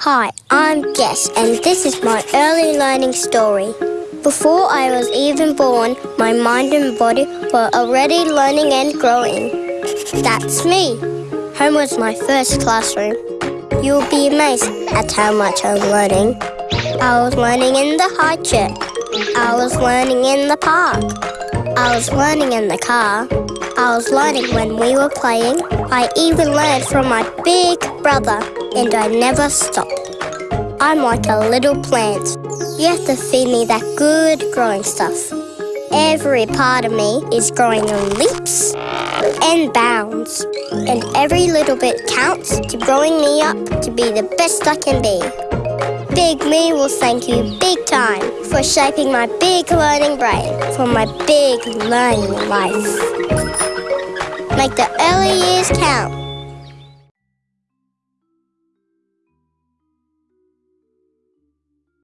Hi, I'm Jess, and this is my early learning story. Before I was even born, my mind and body were already learning and growing. That's me. Home was my first classroom. You'll be amazed at how much I'm learning. I was learning in the high chair. I was learning in the park. I was learning in the car. I was learning when we were playing. I even learned from my big brother, and I never stop. I'm like a little plant. You have to feed me that good growing stuff. Every part of me is growing in leaps and bounds, and every little bit counts to growing me up to be the best I can be. Big Me will thank you big time for shaping my big learning brain for my big learning life. Make the early years count.